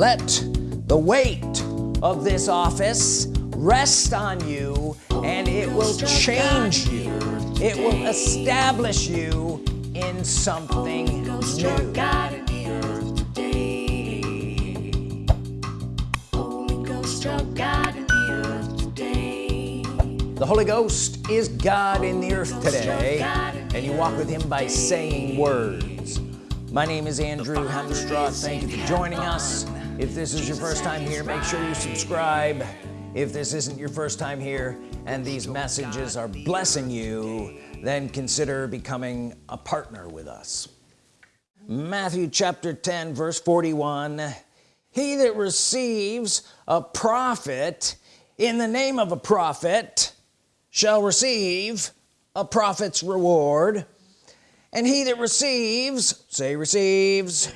let the weight of this office rest on you and it will change you. it will establish you in something new. the Holy Ghost is God in the earth today and you walk with him by saying words. My name is Andrew Hemstraw thank you for joining us if this is your first time here make sure you subscribe. If this isn't your first time here and these messages are blessing you then consider becoming a partner with us. Matthew chapter 10 verse 41 he that receives a prophet in the name of a prophet shall receive a prophet's reward. And he that receives say receives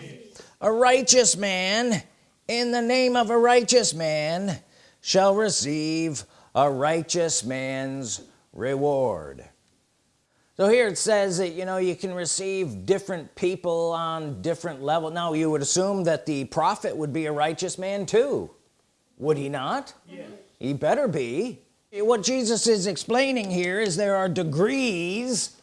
a righteous man in the name of a righteous man shall receive a righteous man's reward. So here it says that you know you can receive different people on different level. Now you would assume that the prophet would be a righteous man too would he not? Yes. he better be. What Jesus is explaining here is there are degrees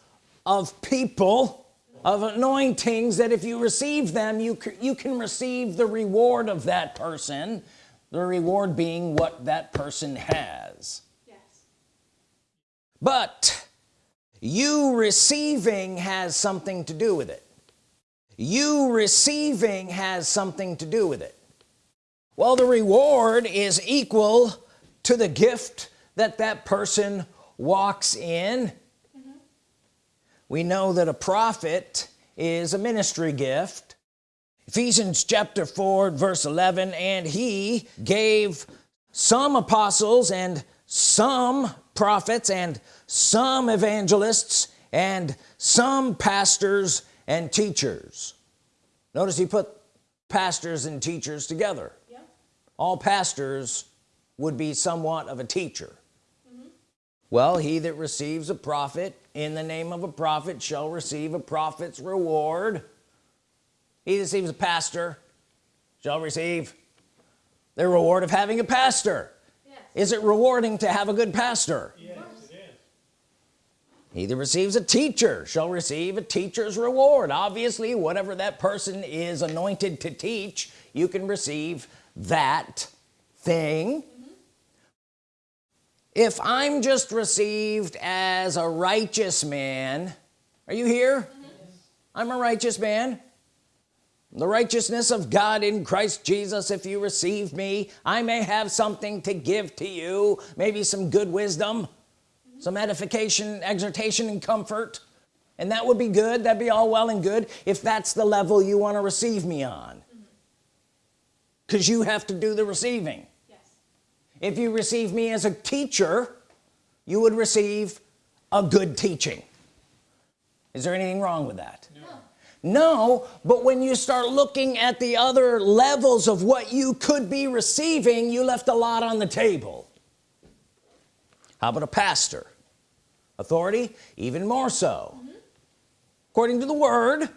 of people of anointings that if you receive them you you can receive the reward of that person the reward being what that person has yes. but you receiving has something to do with it you receiving has something to do with it well the reward is equal to the gift that that person walks in. We know that a prophet is a ministry gift. Ephesians chapter 4 verse 11 and he gave some apostles and some prophets and some evangelists and some pastors and teachers. Notice he put pastors and teachers together. Yep. all pastors would be somewhat of a teacher well he that receives a prophet in the name of a prophet shall receive a prophet's reward. He that receives a pastor shall receive the reward of having a pastor. Yes. is it rewarding to have a good pastor? Yes, he that receives a teacher shall receive a teacher's reward. Obviously whatever that person is anointed to teach you can receive that thing if I'm just received as a righteous man are you here? Mm -hmm. I'm a righteous man. The righteousness of God in Christ Jesus if you receive me I may have something to give to you. Maybe some good wisdom mm -hmm. some edification exhortation and comfort. And that would be good. That'd be all well and good if that's the level you want to receive me on. Because mm -hmm. you have to do the receiving if you receive me as a teacher you would receive a good teaching. Is there anything wrong with that? No. no but when you start looking at the other levels of what you could be receiving you left a lot on the table. How about a pastor? Authority? Even more so. Mm -hmm. according to the word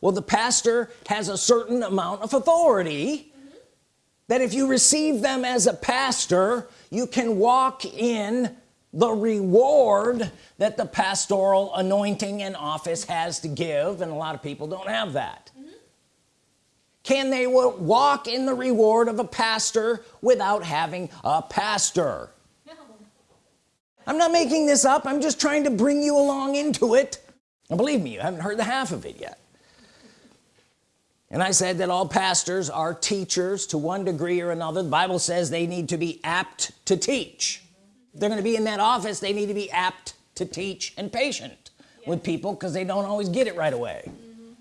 well the pastor has a certain amount of authority that if you receive them as a pastor you can walk in the reward that the pastoral anointing and office has to give and a lot of people don't have that. Mm -hmm. can they walk in the reward of a pastor without having a pastor? No. I'm not making this up. I'm just trying to bring you along into it. And believe me you haven't heard the half of it yet and I said that all pastors are teachers to one degree or another the Bible says they need to be apt to teach they're going to be in that office they need to be apt to teach and patient yes. with people because they don't always get it right away mm -hmm.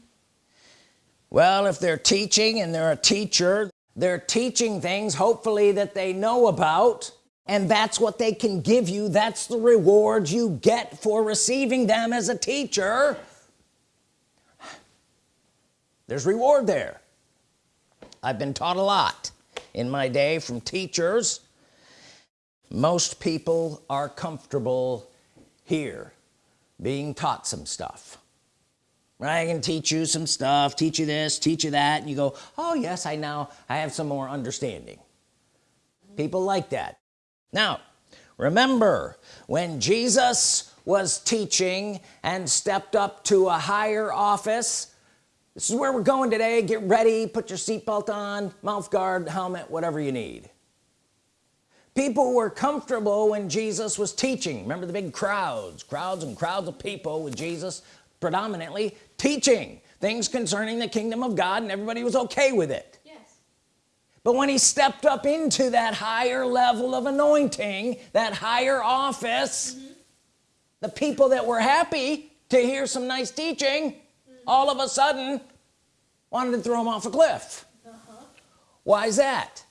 well if they're teaching and they're a teacher they're teaching things hopefully that they know about and that's what they can give you that's the reward you get for receiving them as a teacher there's reward there. I've been taught a lot in my day from teachers. Most people are comfortable here being taught some stuff. Right I can teach you some stuff teach you this teach you that and you go oh yes I now I have some more understanding. People like that. Now remember when Jesus was teaching and stepped up to a higher office this is where we're going today. Get ready. Put your seatbelt on mouth guard helmet whatever you need. People were comfortable when Jesus was teaching. Remember the big crowds crowds and crowds of people with Jesus predominantly teaching things concerning the kingdom of God and everybody was okay with it. Yes. but when he stepped up into that higher level of anointing that higher office mm-hmm. the people that were happy to hear some nice teaching all of a sudden wanted to throw him off a cliff. Uh-huh. Why is that?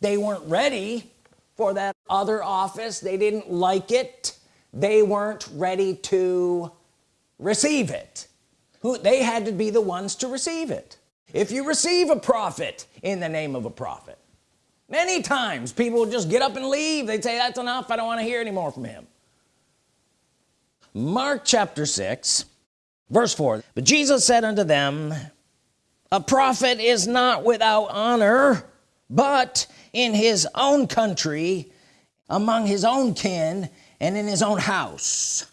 They weren't ready for that other office. They didn't like it. They weren't ready to receive it. Who they had to be the ones to receive it. If you receive a prophet in the name of a prophet many times people just get up and leave. They'd say that's enough. I don't want to hear anymore from him. Mark chapter 6 verse 4 but Jesus said unto them a prophet is not without honor but in his own country among his own kin and in his own house.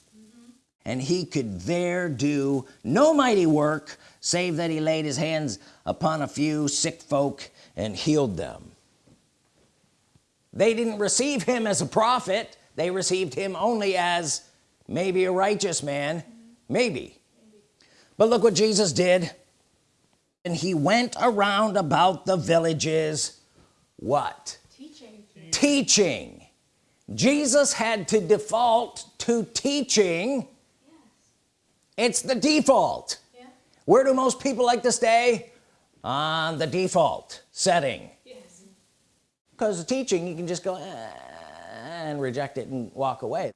And he could there do no mighty work save that he laid his hands upon a few sick folk and healed them. They didn't receive him as a prophet. They received him only as maybe a righteous man. Maybe but look what Jesus did. And he went around about the villages. What? Teaching. teaching. Jesus had to default to teaching. Yes. it's the default. Yeah. where do most people like to stay? On the default setting. Yes. because the teaching you can just go "Eh," and reject it and walk away.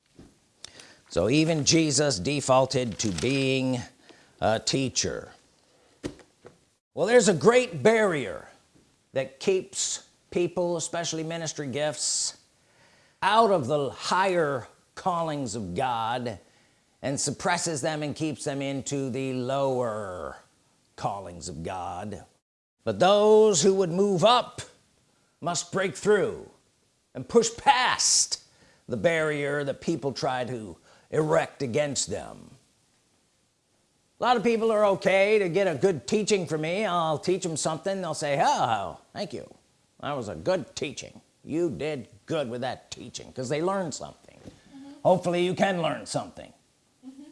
So even Jesus defaulted to being a teacher. Well there's a great barrier that keeps people especially ministry gifts out of the higher callings of God and suppresses them and keeps them into the lower callings of God. But those who would move up must break through and push past the barrier that people try to erect against them a lot of people are okay to get a good teaching from me. I'll teach them something. They'll say oh thank you. That was a good teaching. You did good with that teaching. Because they learned something. Mm-hmm. Hopefully you can learn something. Mm-hmm.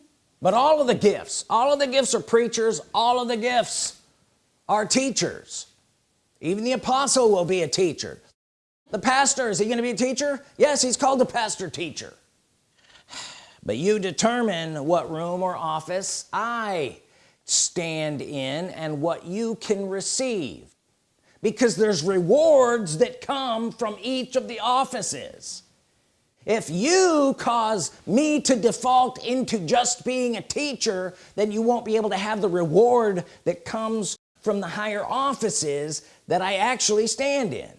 But all of the gifts all of the gifts are preachers. All of the gifts are teachers. Even the apostle will be a teacher. The pastor is he gonna be a teacher? Yes he's called the pastor teacher but you determine what room or office I stand in and what you can receive. Because there's rewards that come from each of the offices. If you cause me to default into just being a teacher then you won't be able to have the reward that comes from the higher offices that I actually stand in.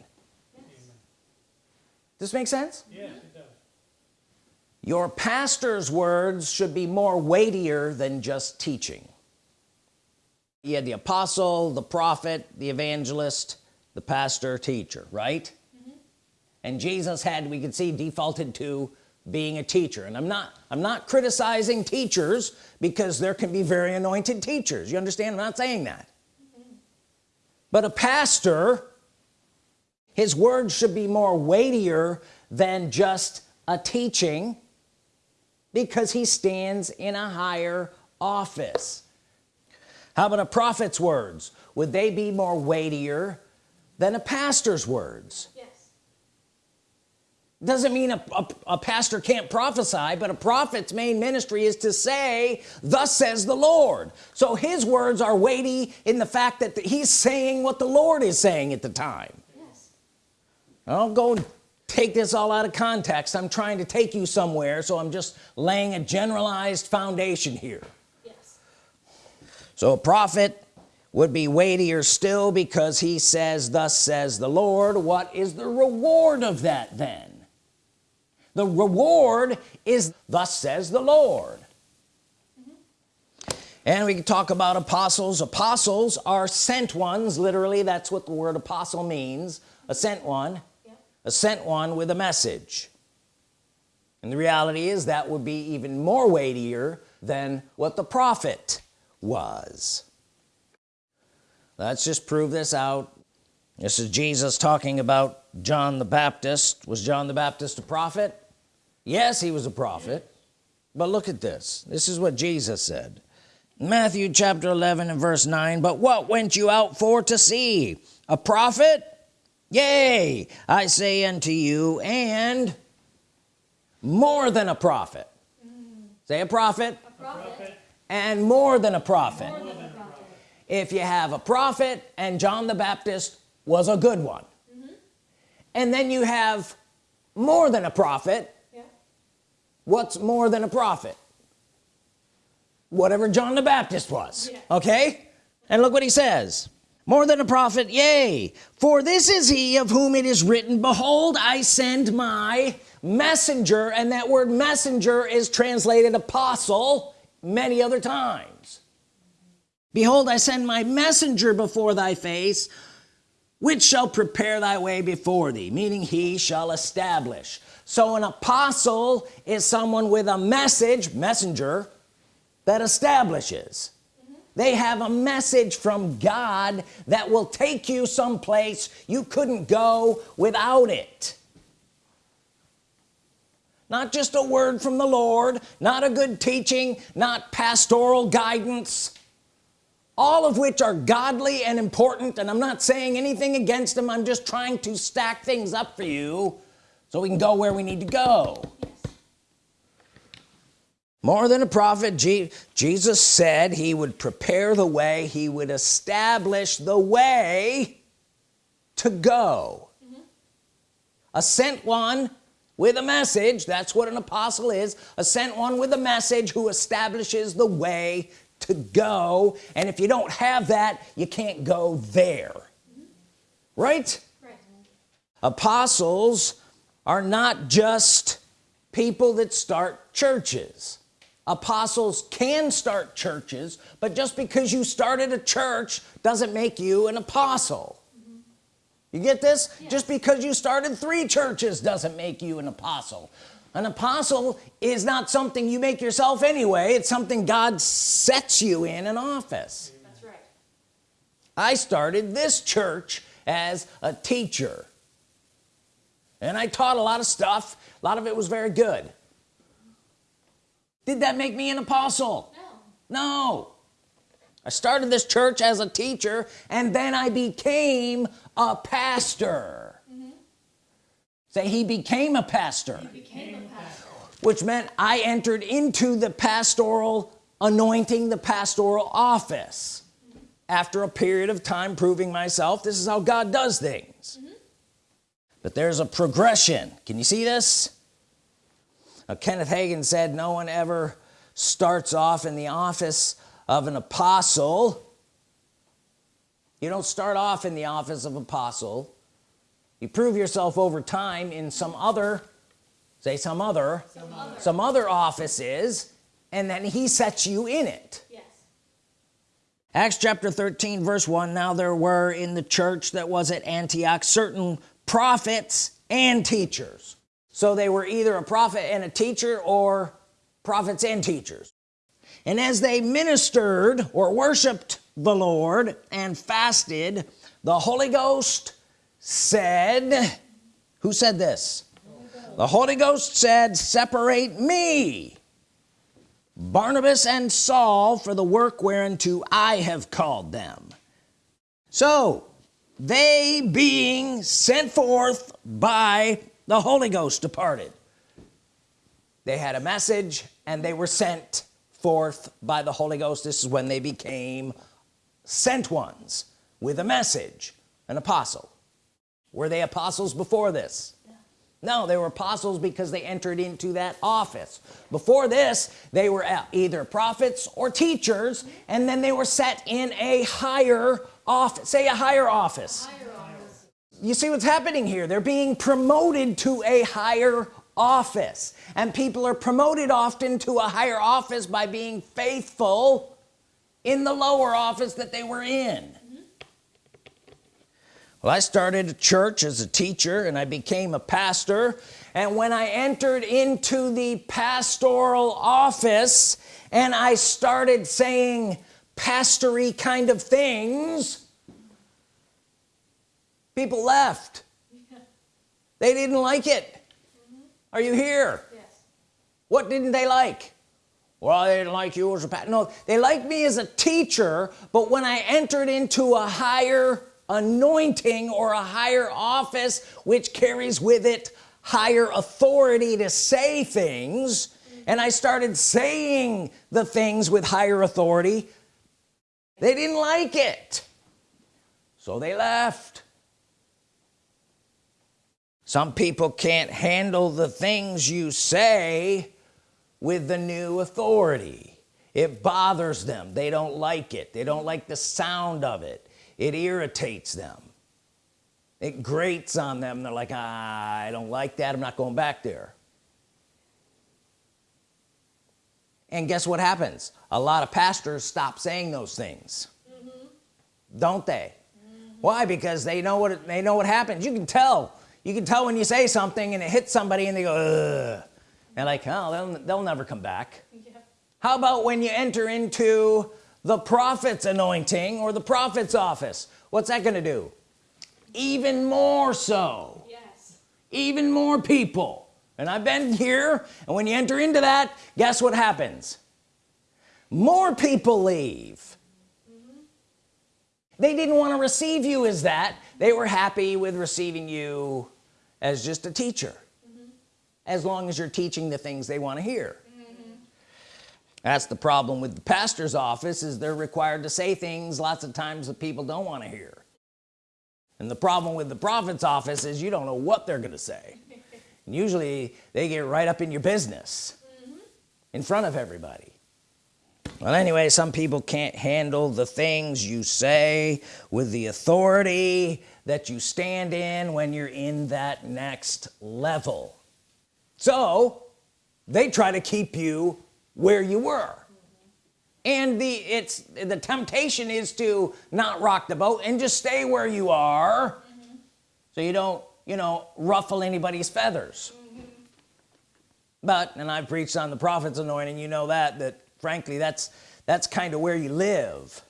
Does this make sense? Yes, does. Your pastor's words should be more weightier than just teaching. You had the apostle the prophet the evangelist the pastor teacher right? Mm-hmm. And Jesus had we could see defaulted to being a teacher. And I'm not I'm not criticizing teachers because there can be very anointed teachers. You understand? I'm not saying that. Mm-hmm. But a pastor his words should be more weightier than just a teaching because he stands in a higher office. How about a prophet's words? Would they be more weightier than a pastor's words? Yes. doesn't mean a, a, a pastor can't prophesy but a prophet's main ministry is to say thus says the Lord. So his words are weighty in the fact that he's saying what the Lord is saying at the time. Yes. I don't go and take this all out of context. I'm trying to take you somewhere so I'm just laying a generalized foundation here. Yes. so a prophet would be weightier still because he says thus says the Lord. What is the reward of that then? The reward is thus says the Lord. Mm-hmm. And we can talk about apostles. Apostles are sent ones literally. That's what the word apostle means a sent one sent one with a message. And the reality is that would be even more weightier than what the prophet was. Let's just prove this out. This is Jesus talking about John the Baptist. Was John the Baptist a prophet? Yes he was a prophet. But look at this. This is what Jesus said. Matthew chapter 11 and verse 9 but what went you out for to see? A prophet yea I say unto you and more than a prophet mm. say a prophet. a prophet and more than a prophet. Than a prophet if you have a prophet and John the Baptist was a good one mm -hmm. and then you have more than a prophet yeah. what's more than a prophet whatever John the Baptist was yeah. okay and look what he says more than a prophet yea for this is he of whom it is written behold I send my messenger and that word messenger is translated apostle many other times. Behold I send my messenger before thy face which shall prepare thy way before thee meaning he shall establish. So an apostle is someone with a message messenger that establishes they have a message from God that will take you someplace you couldn't go without it. Not just a word from the Lord not a good teaching not pastoral guidance all of which are godly and important and I'm not saying anything against them I'm just trying to stack things up for you so we can go where we need to go more than a prophet Je Jesus said he would prepare the way he would establish the way to go mm -hmm. a sent one with a message that's what an apostle is a sent one with a message who establishes the way to go and if you don't have that you can't go there mm -hmm. right? right apostles are not just people that start churches apostles can start churches but just because you started a church doesn't make you an apostle. Mm -hmm. you get this? Yeah. just because you started three churches doesn't make you an apostle. An apostle is not something you make yourself anyway. It's something God sets you in an office. That's right. I started this church as a teacher. And I taught a lot of stuff. A lot of it was very good did that make me an apostle? No. No. I started this church as a teacher and then I became a pastor. Mm -hmm. say he became a pastor. became a pastor. Which meant I entered into the pastoral anointing the pastoral office. Mm -hmm. after a period of time proving myself this is how God does things. Mm -hmm. but there's a progression. Can you see this now, Kenneth Hagin said no one ever starts off in the office of an apostle. You don't start off in the office of apostle. You prove yourself over time in some other say some other some other, some other offices and then he sets you in it. Yes. Acts chapter 13 verse 1 now there were in the church that was at Antioch certain prophets and teachers so they were either a prophet and a teacher or prophets and teachers. And as they ministered or worshiped the Lord and fasted the Holy Ghost said who said this? The Holy Ghost said separate me Barnabas and Saul for the work whereunto I have called them. So they being sent forth by the Holy Ghost departed. They had a message and they were sent forth by the Holy Ghost. This is when they became sent ones with a message an apostle. Were they apostles before this? No they were apostles because they entered into that office. Before this they were either prophets or teachers and then they were set in a higher office say a higher office, a higher you see what's happening here? They're being promoted to a higher office. And people are promoted often to a higher office by being faithful in the lower office that they were in. Well I started a church as a teacher and I became a pastor. And when I entered into the pastoral office and I started saying pastory kind of things people left. They didn't like it. Mm -hmm. are you here? Yes. what didn't they like? Well they didn't like you as a pastor no they liked me as a teacher but when I entered into a higher anointing or a higher office which carries with it higher authority to say things and I started saying the things with higher authority they didn't like it. So they left some people can't handle the things you say with the new authority. It bothers them. They don't like it. They don't like the sound of it. It irritates them. It grates on them. They're like ah, I don't like that. I'm not going back there. And guess what happens? A lot of pastors stop saying those things. Mm -hmm. don't they? Mm -hmm. why? Because they know what it, they know what happens. You can tell you can tell when you say something and it hits somebody and they go Ugh. and like oh they'll, they'll never come back. Yeah. how about when you enter into the prophet's anointing or the prophet's office? What's that gonna do? Even more so. Yes. Even more people. And I've been here and when you enter into that guess what happens? More people leave. They didn't want to receive you as that. They were happy with receiving you as just a teacher. Mm -hmm. as long as you're teaching the things they want to hear. Mm -hmm. that's the problem with the pastor's office is they're required to say things lots of times that people don't want to hear. And the problem with the prophet's office is you don't know what they're gonna say. And usually they get right up in your business. Mm -hmm. in front of everybody well anyway some people can't handle the things you say with the authority that you stand in when you're in that next level so they try to keep you where you were and the it's the temptation is to not rock the boat and just stay where you are mm -hmm. so you don't you know ruffle anybody's feathers mm -hmm. but and I've preached on the prophet's anointing you know that that frankly that's that's kind of where you live.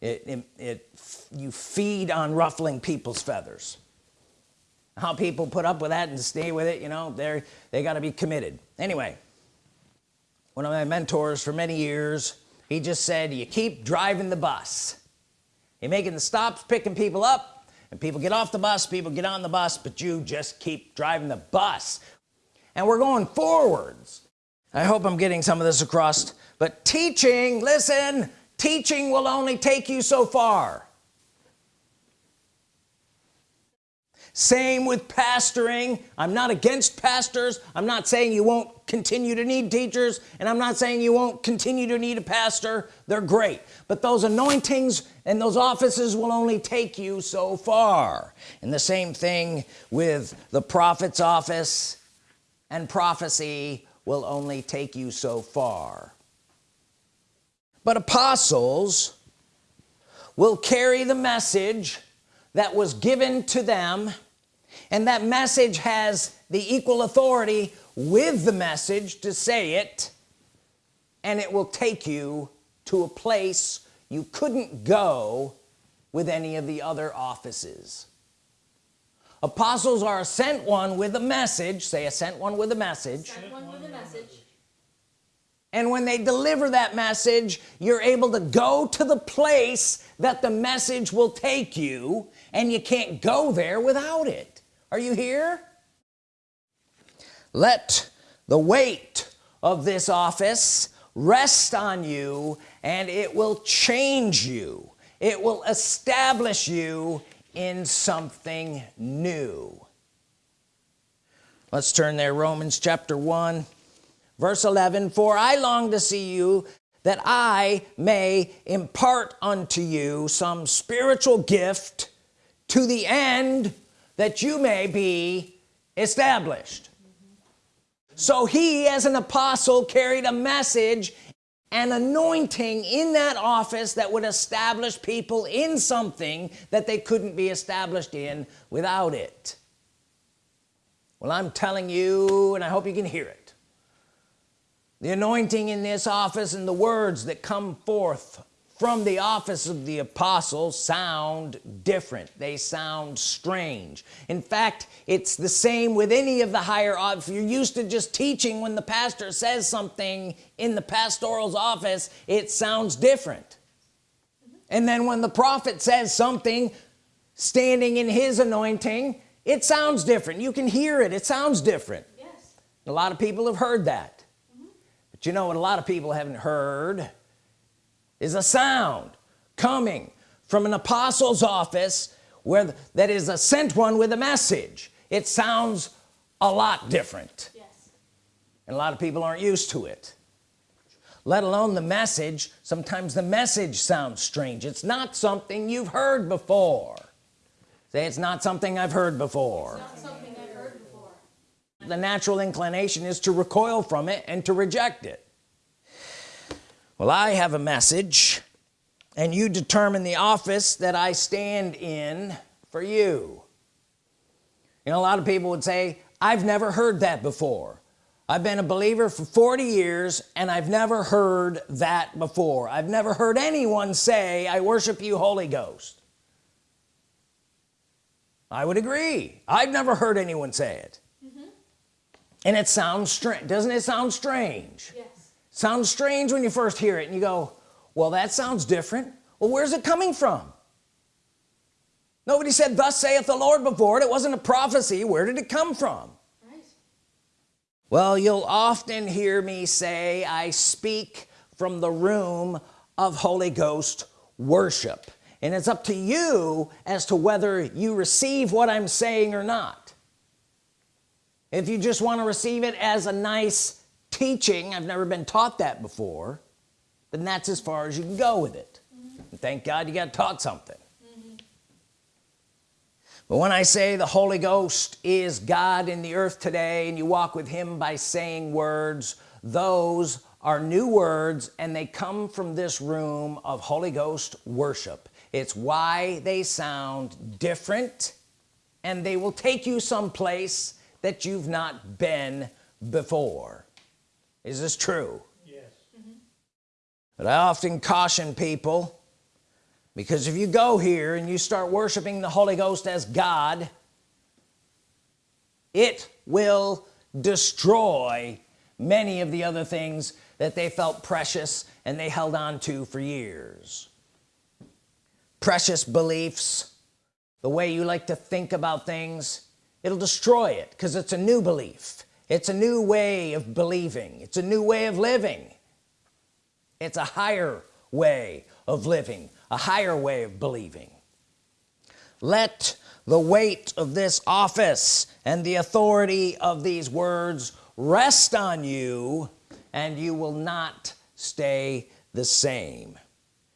It, it, it you feed on ruffling people's feathers. How people put up with that and stay with it you know they're they got to be committed. Anyway one of my mentors for many years he just said you keep driving the bus. You're making the stops picking people up. And people get off the bus people get on the bus but you just keep driving the bus. And we're going forwards I hope I'm getting some of this across but teaching listen teaching will only take you so far. Same with pastoring. I'm not against pastors. I'm not saying you won't continue to need teachers and I'm not saying you won't continue to need a pastor. They're great. But those anointings and those offices will only take you so far. And the same thing with the prophet's office and prophecy will only take you so far. But apostles will carry the message that was given to them and that message has the equal authority with the message to say it and it will take you to a place you couldn't go with any of the other offices apostles are a sent one with a message. Say a sent one with a message, one with a message. and when they deliver that message you're able to go to the place that the message will take you and you can't go there without it. Are you here? Let the weight of this office rest on you and it will change you. It will establish you in something new. Let's turn there Romans chapter 1 verse 11 for I long to see you that I may impart unto you some spiritual gift to the end that you may be established. So he as an apostle carried a message an anointing in that office that would establish people in something that they couldn't be established in without it. Well I'm telling you and I hope you can hear it. The anointing in this office and the words that come forth from the office of the apostle sound different. They sound strange. In fact it's the same with any of the higher if you're used to just teaching when the pastor says something in the pastoral's office it sounds different. And then when the prophet says something standing in his anointing it sounds different. You can hear it. It sounds different. Yes. a lot of people have heard that. Mm -hmm. but you know what a lot of people haven't heard is a sound coming from an apostle's office where that is a sent one with a message. It sounds a lot different. Yes. and a lot of people aren't used to it. Let alone the message. Sometimes the message sounds strange. It's not something you've heard before. Say it's not something I've heard before, I've heard before. the natural inclination is to recoil from it and to reject it well I have a message and you determine the office that I stand in for you. You know a lot of people would say I've never heard that before. I've been a believer for 40 years and I've never heard that before. I've never heard anyone say I worship you Holy Ghost. I would agree. I've never heard anyone say it. Mm -hmm. and it sounds strange doesn't it sound strange? Yes sounds strange when you first hear it and you go well that sounds different. Well where's it coming from? Nobody said thus saith the Lord before it. It wasn't a prophecy. Where did it come from? Right. well you'll often hear me say I speak from the room of Holy Ghost worship. And it's up to you as to whether you receive what I'm saying or not. If you just want to receive it as a nice teaching I've never been taught that before then that's as far as you can go with it mm -hmm. thank God you got taught something mm -hmm. but when I say the Holy Ghost is God in the earth today and you walk with him by saying words those are new words and they come from this room of Holy Ghost worship it's why they sound different and they will take you someplace that you've not been before is this true? Yes. Mm -hmm. but I often caution people because if you go here and you start worshiping the Holy Ghost as God it will destroy many of the other things that they felt precious and they held on to for years. Precious beliefs the way you like to think about things it'll destroy it because it's a new belief it's a new way of believing. It's a new way of living. It's a higher way of living a higher way of believing. Let the weight of this office and the authority of these words rest on you and you will not stay the same.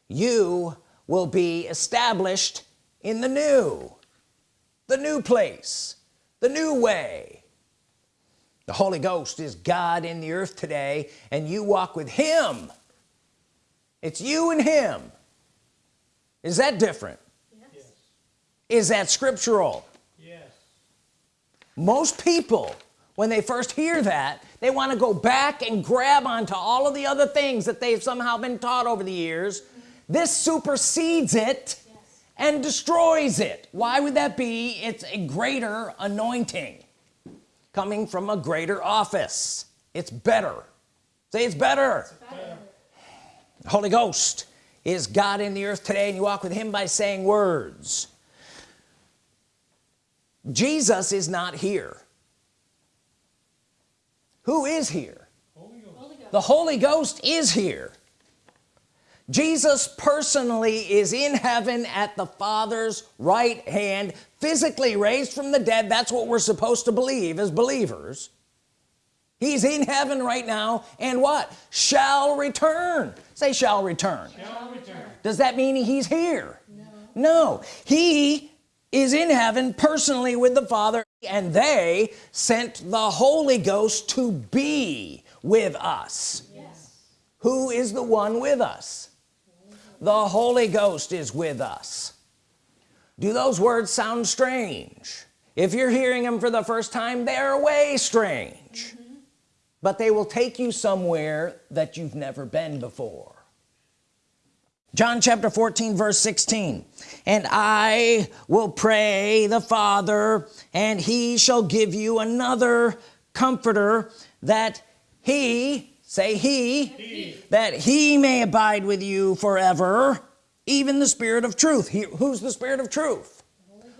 You will be established in the new the new place the new way the Holy Ghost is God in the earth today and you walk with him. It's you and him. Is that different? Yes. is that scriptural? Yes. most people when they first hear that they want to go back and grab onto all of the other things that they've somehow been taught over the years. This supersedes it yes. and destroys it. Why would that be? It's a greater anointing coming from a greater office. It's better. Say it's better, it's better. Holy Ghost is God in the earth today and you walk with him by saying words. Jesus is not here. Who is here? Holy the Holy Ghost is here Jesus personally is in heaven at the Father's right hand physically raised from the dead. That's what we're supposed to believe as believers. He's in heaven right now and what? Shall return. Say shall return, shall return. does that mean he's here? No. no. He is in heaven personally with the Father and they sent the Holy Ghost to be with us. Yes. who is the one with us the Holy Ghost is with us. Do those words sound strange? If you're hearing them for the first time they're way strange. Mm -hmm. but they will take you somewhere that you've never been before. John chapter 14 verse 16 and I will pray the Father and he shall give you another comforter that he say he, he, that he may abide with you forever even the Spirit of truth. He, who's the Spirit of truth?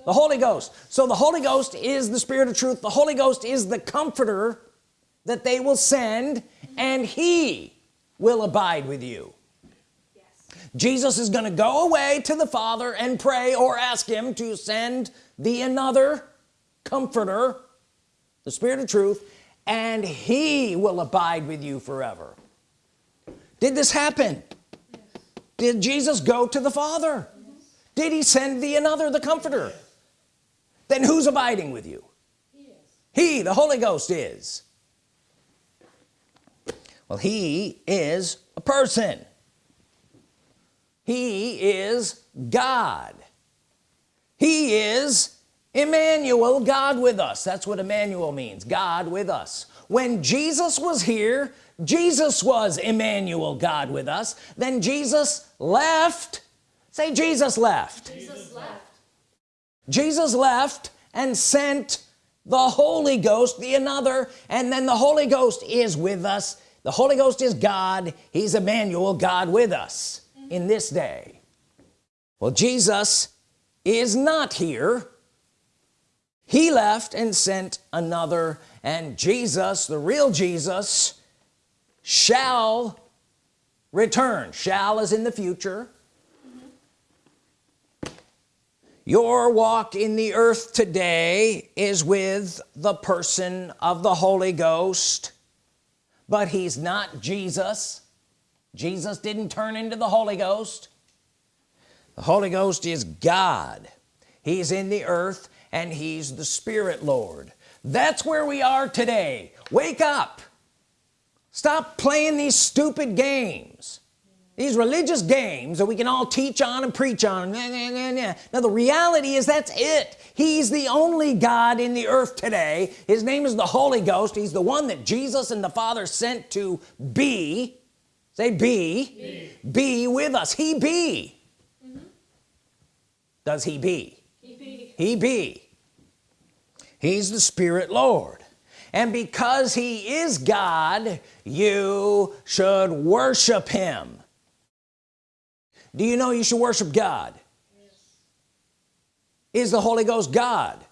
The Holy Ghost. So the Holy Ghost is the Spirit of truth. The Holy Ghost is the comforter that they will send and he will abide with you. Jesus is going to go away to the Father and pray or ask him to send the another comforter the Spirit of truth and he will abide with you forever did this happen yes. did Jesus go to the Father yes. did he send the another the comforter yes. then who's abiding with you he, he the Holy Ghost is well he is a person he is God he is Emmanuel God with us. That's what Emmanuel means God with us. When Jesus was here Jesus was Emmanuel God with us. Then Jesus left. Say Jesus left. Jesus left, Jesus left and sent the Holy Ghost the another and then the Holy Ghost is with us. The Holy Ghost is God. He's Emmanuel God with us in this day. Well Jesus is not here he left and sent another and Jesus the real Jesus shall return. Shall is in the future. Your walk in the earth today is with the person of the Holy Ghost but he's not Jesus. Jesus didn't turn into the Holy Ghost. The Holy Ghost is God. He's in the earth and he's the Spirit Lord. That's where we are today. Wake up. Stop playing these stupid games. These religious games that we can all teach on and preach on. Now the reality is that's it. He's the only God in the earth today. His name is the Holy Ghost. He's the one that Jesus and the Father sent to be. Say be. Be, be with us. He be. Mm -hmm. does he be he be, he's the Spirit Lord. And because he is God you should worship him. Do you know you should worship God? Yes. is the Holy Ghost God?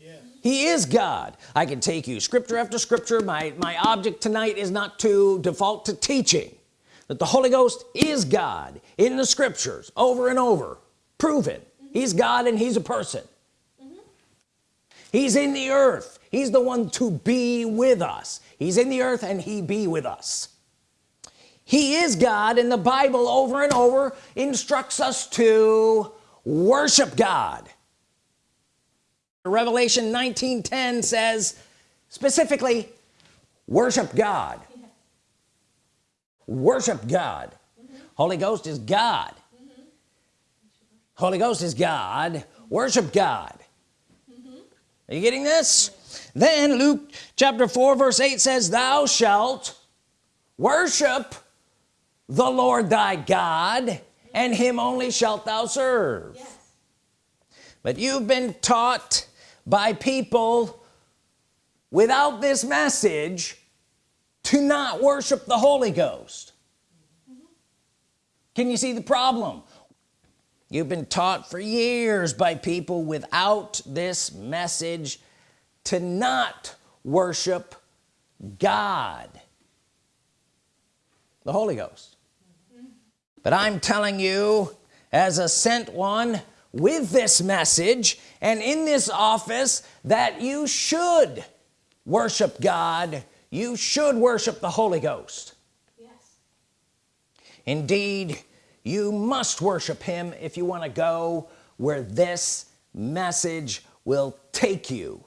Yes. he is God. I can take you scripture after scripture. My my object tonight is not to default to teaching that the Holy Ghost is God in the scriptures over and over. Proven mm -hmm. he's God and he's a person he's in the earth. He's the one to be with us. He's in the earth and he be with us. He is God and the Bible over and over instructs us to worship God. Revelation 19:10 says specifically worship God. Worship God. Mm -hmm. Holy Ghost is God. Mm -hmm. Holy Ghost is God. Worship God are you getting this then Luke chapter 4 verse 8 says thou shalt worship the Lord thy God and him only shalt thou serve yes. but you've been taught by people without this message to not worship the Holy Ghost mm -hmm. can you see the problem you've been taught for years by people without this message to not worship God the Holy Ghost. But I'm telling you as a sent one with this message and in this office that you should worship God. You should worship the Holy Ghost. Yes. indeed you must worship him if you want to go where this message will take you.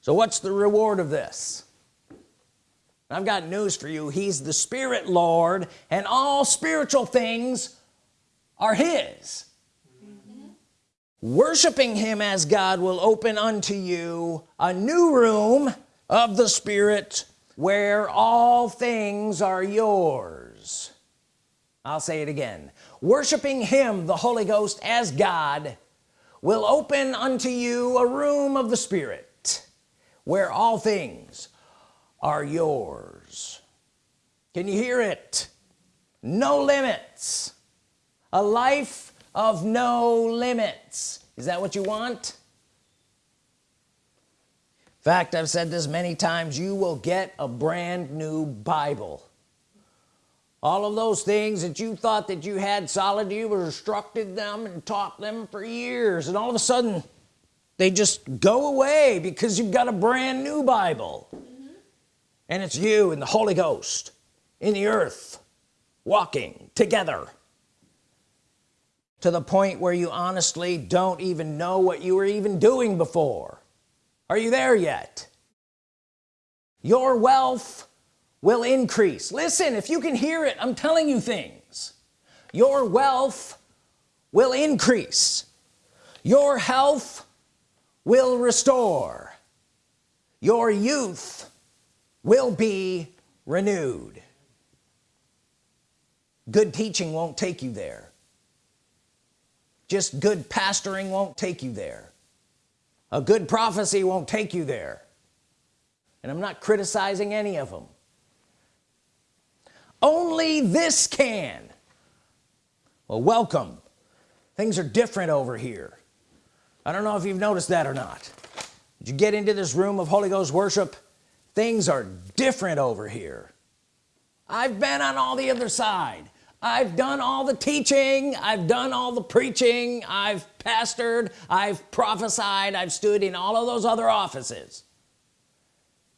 So what's the reward of this? I've got news for you. He's the Spirit Lord and all spiritual things are his. Worshiping him as God will open unto you a new room of the Spirit where all things are yours I'll say it again. Worshiping him the Holy Ghost as God will open unto you a room of the Spirit where all things are yours. Can you hear it? No limits. A life of no limits. Is that what you want? In fact I've said this many times. You will get a brand new Bible all of those things that you thought that you had solid you were instructed them and taught them for years. And all of a sudden they just go away because you've got a brand new Bible. Mm -hmm. and it's you and the Holy Ghost in the earth walking together to the point where you honestly don't even know what you were even doing before. Are you there yet? Your wealth will increase. Listen if you can hear it I'm telling you things. Your wealth will increase. Your health will restore. Your youth will be renewed. Good teaching won't take you there. Just good pastoring won't take you there. A good prophecy won't take you there. And I'm not criticizing any of them only this can. Well welcome. Things are different over here. I don't know if you've noticed that or not. Did you get into this room of Holy Ghost worship? Things are different over here. I've been on all the other side. I've done all the teaching. I've done all the preaching. I've pastored. I've prophesied. I've stood in all of those other offices.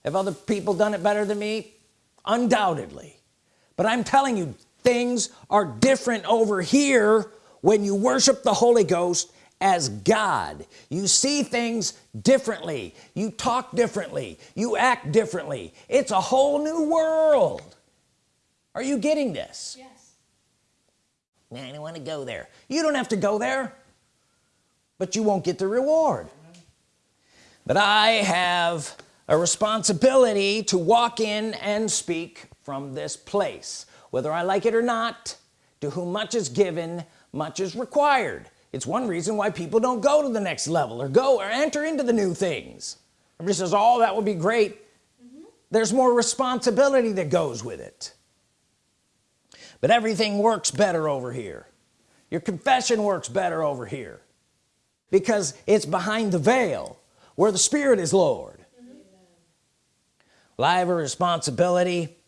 Have other people done it better than me? Undoubtedly but I'm telling you things are different over here when you worship the Holy Ghost as God. You see things differently. You talk differently. You act differently. It's a whole new world. Are you getting this? Yes. I don't want to go there. You don't have to go there but you won't get the reward. But I have a responsibility to walk in and speak from this place. Whether I like it or not to whom much is given much is required. It's one reason why people don't go to the next level or go or enter into the new things. Everybody says oh that would be great mm -hmm. there's more responsibility that goes with it. But everything works better over here. Your confession works better over here. Because it's behind the veil where the Spirit is Lord. Mm -hmm. well I have a responsibility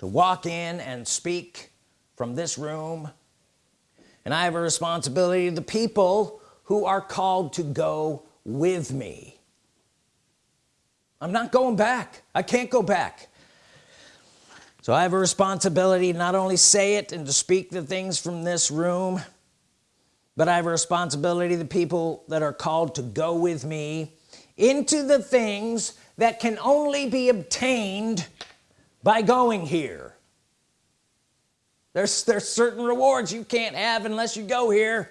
to walk in and speak from this room. And I have a responsibility to the people who are called to go with me. I'm not going back. I can't go back. So I have a responsibility not only say it and to speak the things from this room but I have a responsibility to the people that are called to go with me into the things that can only be obtained by going here. There's there's certain rewards you can't have unless you go here.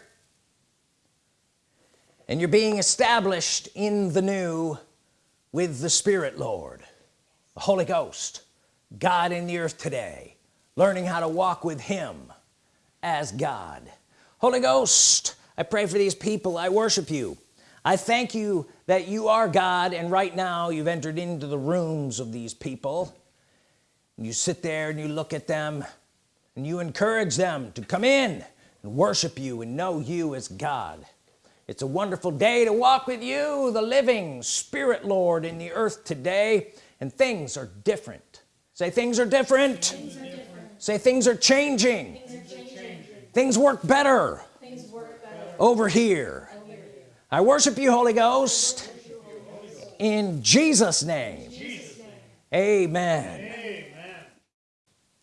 And you're being established in the new with the Spirit Lord. The Holy Ghost God in the earth today learning how to walk with him as God. Holy Ghost I pray for these people. I worship you. I thank you that you are God and right now you've entered into the rooms of these people you sit there and you look at them and you encourage them to come in and worship you and know you as God it's a wonderful day to walk with you the living Spirit Lord in the earth today and things are different say things are different, things are different. say things are changing things, are changing. things, work, better things work better over here, over here. I worship you Holy Ghost in Jesus name, Jesus name. Amen. Amen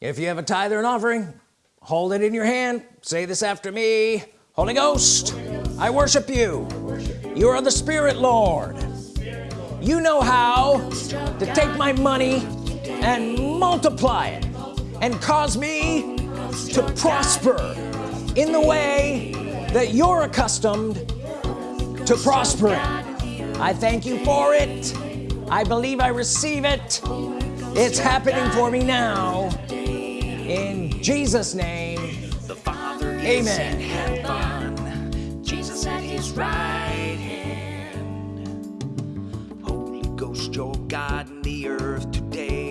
if you have a tithe or an offering hold it in your hand. Say this after me. Holy Ghost, I worship you. You are the Spirit Lord. You know how to take my money and multiply it and cause me to prosper in the way that you're accustomed to prospering I thank you for it. I believe I receive it. It's happening for me now in Jesus name. The father amen. heaven, Jesus at his right hand. Holy Ghost your God in the earth today.